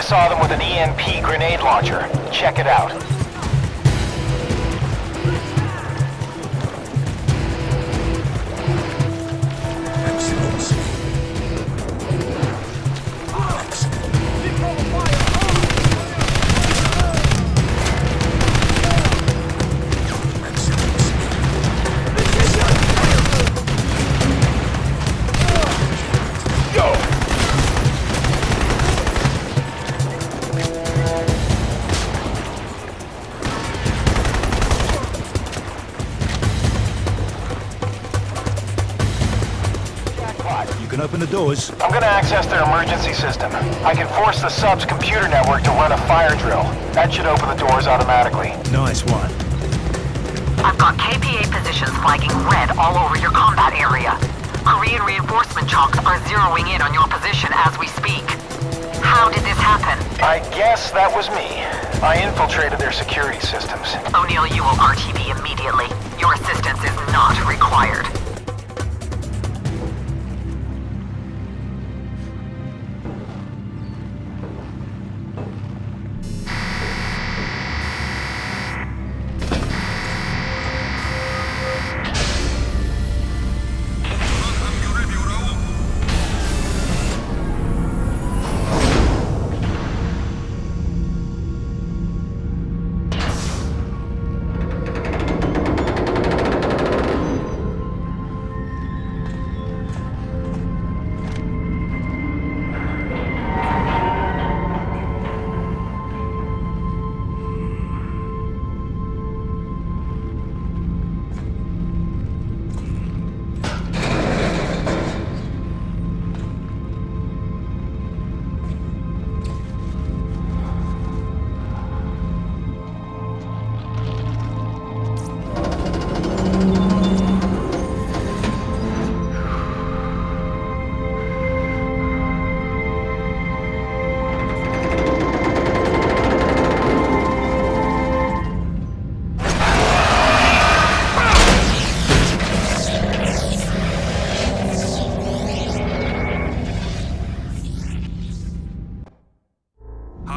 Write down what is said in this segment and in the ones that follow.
I saw them with an EMP grenade launcher. Check it out. Can open the doors. I'm gonna access their emergency system. I can force the sub's computer network to run a fire drill. That should open the doors automatically. Nice one. I've got KPA positions flagging red all over your combat area. Korean reinforcement chocks are zeroing in on your position as we speak. How did this happen? I guess that was me. I infiltrated their security systems.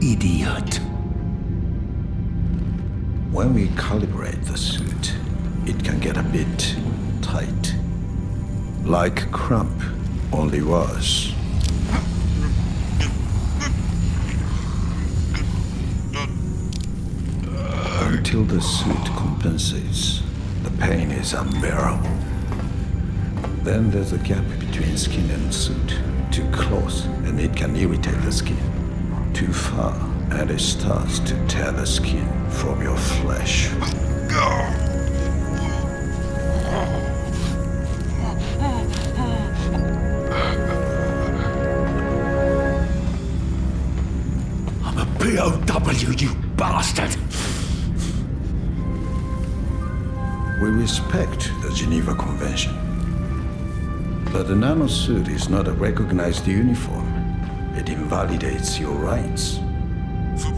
Idiot. When we calibrate the suit, it can get a bit tight. Like Crump, only was. Until the suit compensates, the pain is unbearable. Then there's a gap between skin and suit. Too close, and it can irritate the skin. Too far, and it starts to tear the skin from your flesh. I'm a POW, you bastard! We respect the Geneva Convention. But the nanosuit is not a recognized uniform. It invalidates your rights. 수